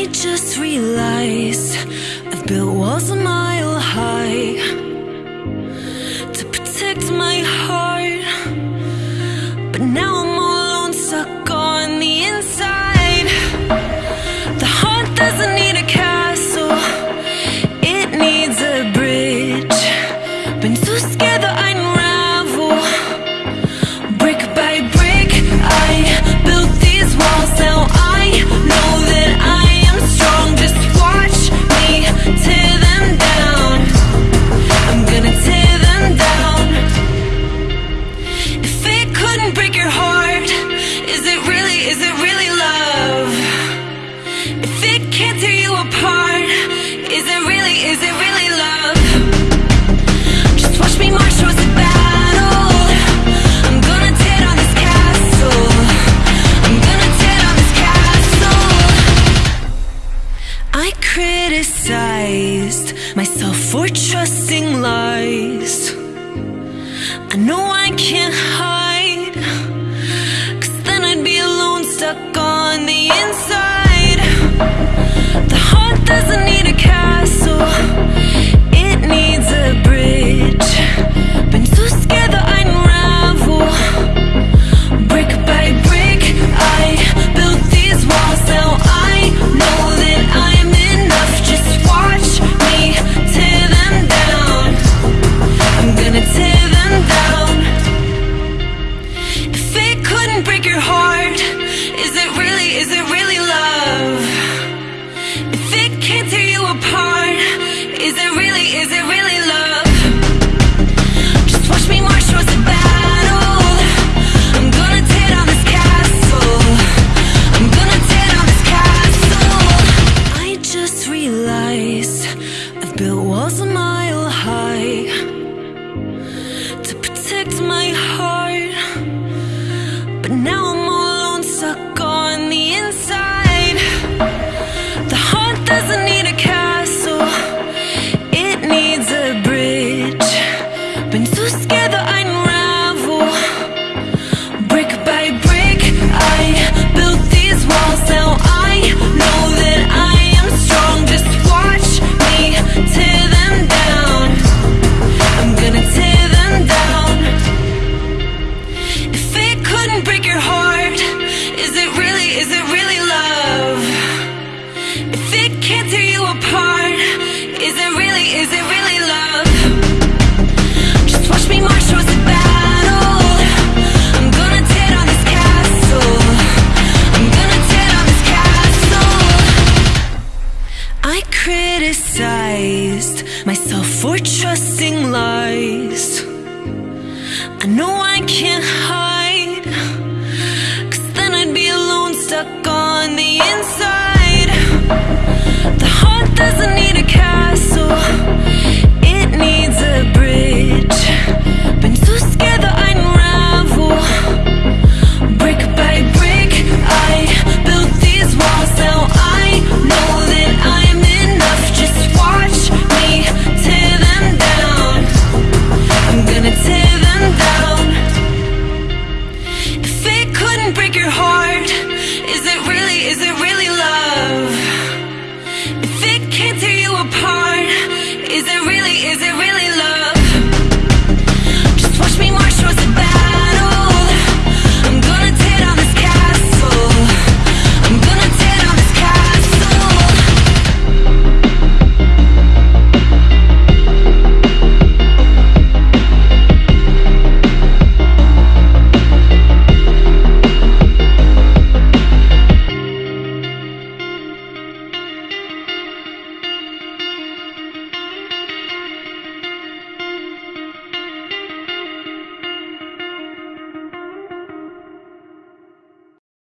I just realized I've built walls a mile high to protect my heart, but now I'm all alone, stuck on the inside. The heart doesn't need. criticized myself for trusting lies. I know I can't hide, cause then I'd be alone, stuck on the inside. I criticized myself for trusting lies. I know I can't hide.